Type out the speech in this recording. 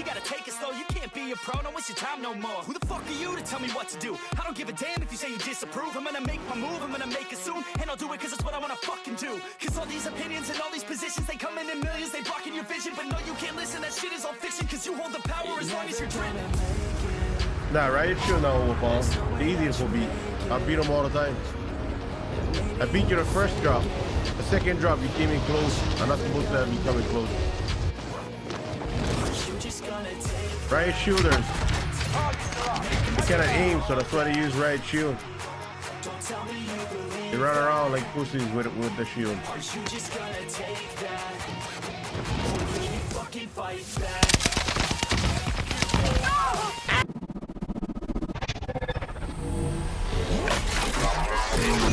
You gotta take it slow, you can't be a pro, don't waste your time no more. Who the fuck are you to tell me what to do? I don't give a damn if you say you disapprove. I'm gonna make my move, I'm gonna make it soon. And I'll do it cause it's what I wanna fucking do. Cause all these opinions and all these positions, they come in in millions, they blocking your vision. But no, you can't listen, that shit is all fiction. Cause you hold the power as long as you're dreaming. Nah, Riot Shield not overpowered. The easiest will beat. I beat them all the time. I beat you the first drop. The second drop, you came in close. I'm not supposed to have you coming close. Right shooter. I cannot aim, so that's why they use riot shield. They run around like pussies with with the shield. Are you just gonna take that? fucking fight back? No!